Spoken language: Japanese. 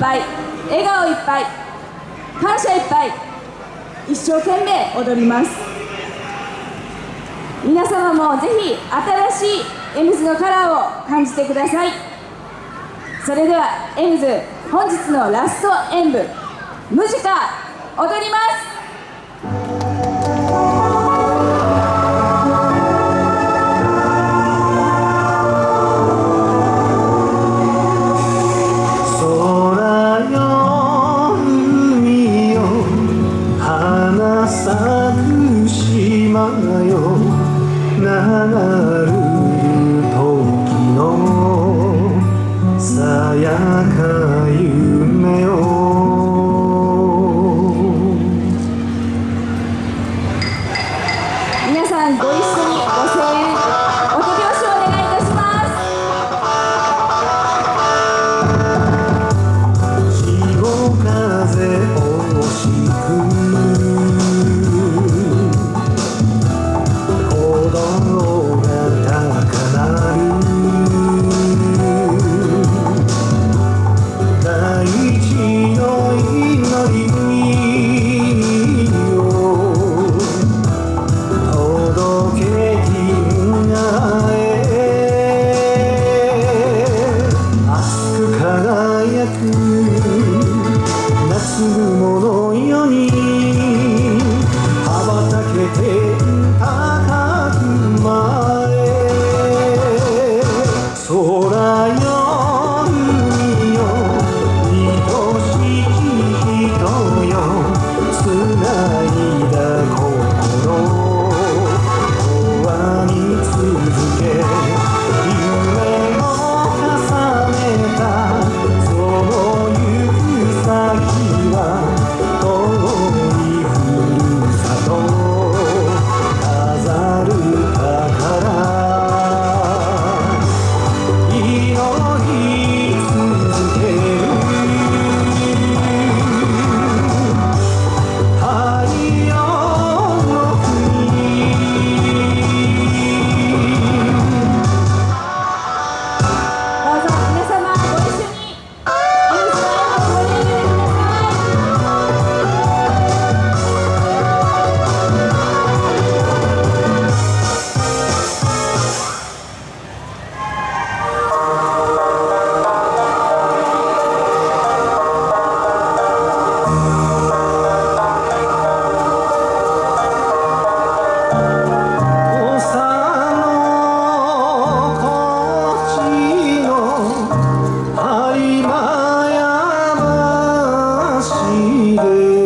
ぱい笑顔いっぱい感謝いっぱい一生懸命踊ります。皆様もぜひ新しいエムズのカラーを感じてください。それではエムズ本日のラスト演舞ムジカ踊ります。 많아요. 나를 Hare